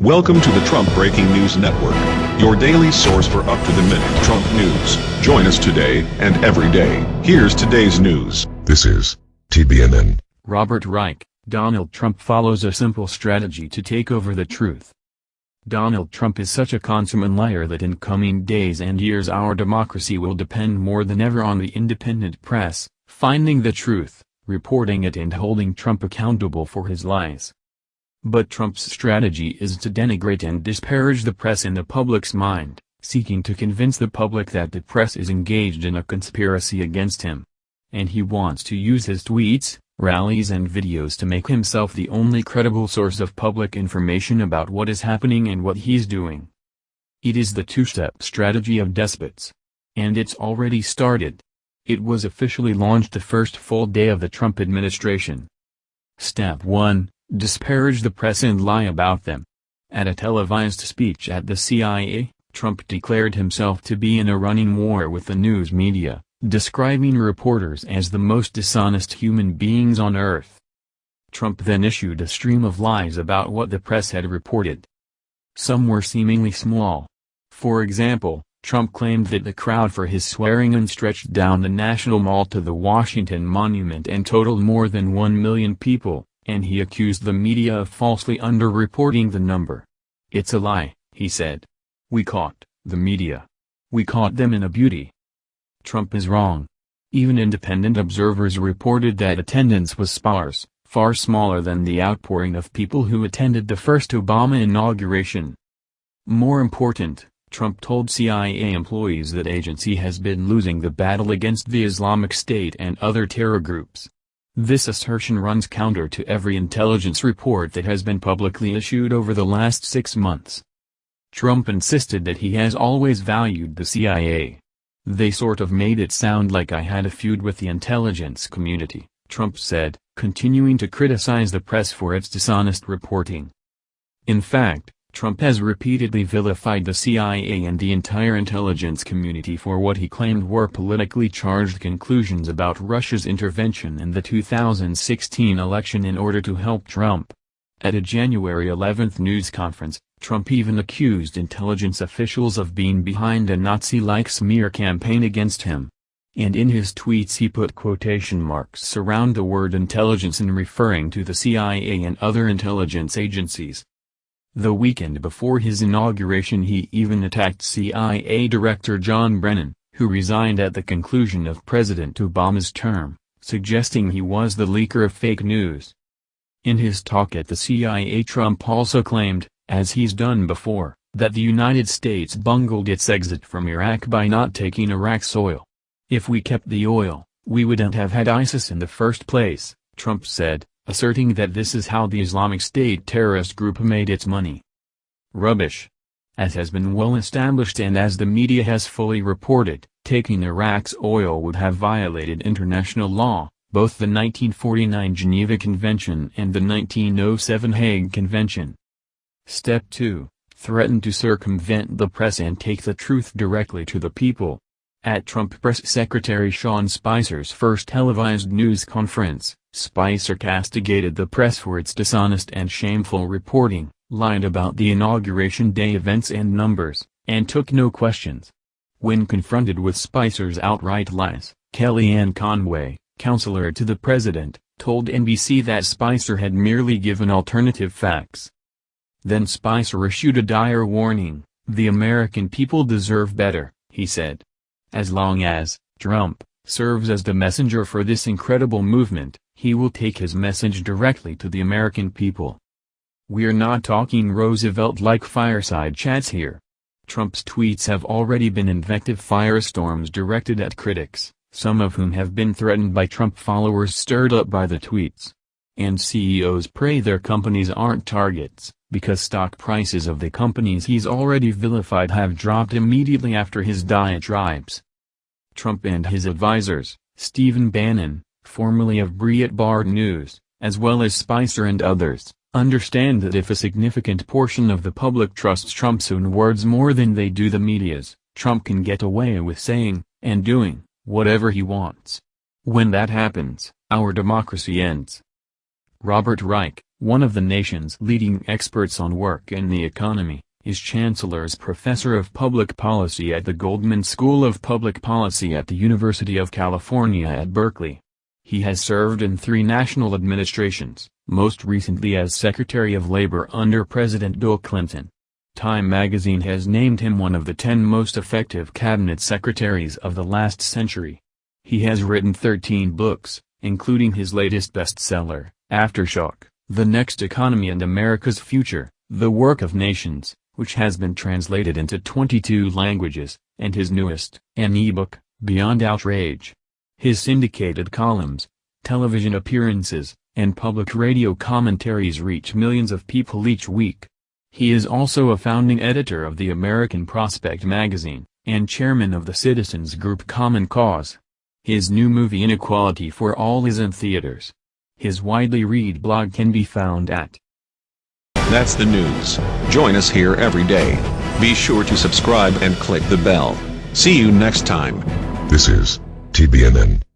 Welcome to the Trump Breaking News Network, your daily source for up-to-the-minute Trump news. Join us today and every day. Here's today's news. This is TBNN. Robert Reich, Donald Trump follows a simple strategy to take over the truth. Donald Trump is such a consummate liar that in coming days and years our democracy will depend more than ever on the independent press, finding the truth, reporting it and holding Trump accountable for his lies. But Trump's strategy is to denigrate and disparage the press in the public's mind, seeking to convince the public that the press is engaged in a conspiracy against him. And he wants to use his tweets, rallies and videos to make himself the only credible source of public information about what is happening and what he's doing. It is the two-step strategy of despots. And it's already started. It was officially launched the first full day of the Trump administration. Step 1 disparage the press and lie about them. At a televised speech at the CIA, Trump declared himself to be in a running war with the news media, describing reporters as the most dishonest human beings on earth. Trump then issued a stream of lies about what the press had reported. Some were seemingly small. For example, Trump claimed that the crowd for his swearing-in stretched down the National Mall to the Washington Monument and totaled more than 1 million people, and he accused the media of falsely underreporting the number. It's a lie, he said. We caught, the media. We caught them in a beauty. Trump is wrong. Even independent observers reported that attendance was sparse, far smaller than the outpouring of people who attended the first Obama inauguration. More important, Trump told CIA employees that agency has been losing the battle against the Islamic State and other terror groups. This assertion runs counter to every intelligence report that has been publicly issued over the last six months. Trump insisted that he has always valued the CIA. They sort of made it sound like I had a feud with the intelligence community, Trump said, continuing to criticize the press for its dishonest reporting. In fact, Trump has repeatedly vilified the CIA and the entire intelligence community for what he claimed were politically charged conclusions about Russia's intervention in the 2016 election in order to help Trump. At a January 11 news conference, Trump even accused intelligence officials of being behind a Nazi-like smear campaign against him. And in his tweets he put quotation marks around the word intelligence in referring to the CIA and other intelligence agencies. The weekend before his inauguration he even attacked CIA Director John Brennan, who resigned at the conclusion of President Obama's term, suggesting he was the leaker of fake news. In his talk at the CIA Trump also claimed, as he's done before, that the United States bungled its exit from Iraq by not taking Iraq's oil. If we kept the oil, we wouldn't have had ISIS in the first place, Trump said, asserting that this is how the Islamic State terrorist group made its money. Rubbish. As has been well established and as the media has fully reported, taking Iraq's oil would have violated international law, both the 1949 Geneva Convention and the 1907 Hague Convention. Step 2. Threaten to circumvent the press and take the truth directly to the people. At Trump Press Secretary Sean Spicer's first televised news conference, Spicer castigated the press for its dishonest and shameful reporting, lied about the inauguration day events and numbers, and took no questions. When confronted with Spicer's outright lies, Kellyanne Conway, counselor to the president, told NBC that Spicer had merely given alternative facts. Then Spicer issued a dire warning, the American people deserve better, he said. As long as, Trump, serves as the messenger for this incredible movement, he will take his message directly to the American people. We're not talking Roosevelt-like fireside chats here. Trump's tweets have already been invective firestorms directed at critics, some of whom have been threatened by Trump followers stirred up by the tweets. And CEOs pray their companies aren't targets, because stock prices of the companies he's already vilified have dropped immediately after his diatribes. Trump and his advisors, Stephen Bannon, formerly of Breitbart News, as well as Spicer and others, understand that if a significant portion of the public trusts Trump's own words more than they do the media's, Trump can get away with saying, and doing, whatever he wants. When that happens, our democracy ends. Robert Reich, One of the nation's leading experts on work and the economy, is Chancellor's Professor of Public Policy at the Goldman School of Public Policy at the University of California at Berkeley. He has served in three national administrations, most recently as Secretary of Labor under President Bill Clinton. Time magazine has named him one of the 10 most effective cabinet secretaries of the last century. He has written 13 books, including his latest bestseller, Aftershock, The Next Economy and America's Future, The Work of Nations, which has been translated into 22 languages, and his newest, an ebook, Beyond Outrage. His syndicated columns, television appearances, and public radio commentaries reach millions of people each week. He is also a founding editor of the American Prospect magazine, and chairman of the citizens group Common Cause. His new movie Inequality for All is in theaters. His widely read blog can be found at That's the news. Join us here every day. Be sure to subscribe and click the bell. See you next time. This is TBNN.